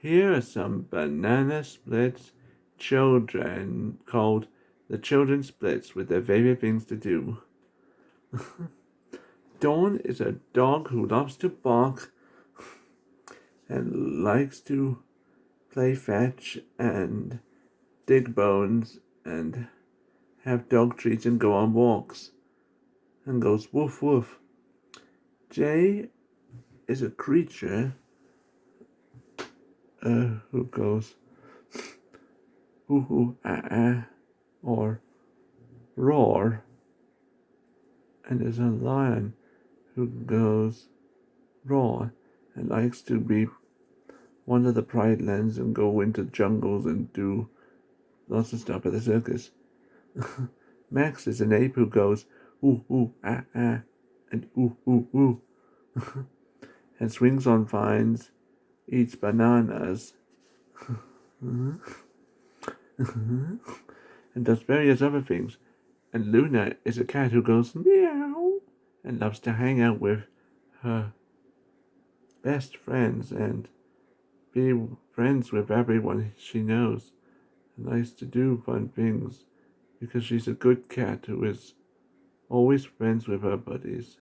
Here are some banana splits children called the children splits with their favorite things to do. Dawn is a dog who loves to bark and likes to play fetch and dig bones and have dog treats and go on walks and goes woof woof. Jay is a creature uh, who goes hoo hoo ah ah or roar and there's a lion who goes raw and likes to be one of the pride lands and go into jungles and do lots of stuff at the circus. Max is an ape who goes ooh ooh ah ah and ooh ooh ooh and swings on vines, eats bananas, and does various other things. And Luna is a cat who goes meow and loves to hang out with her best friends and be friends with everyone she knows and likes to do fun things because she's a good cat who is always friends with her buddies.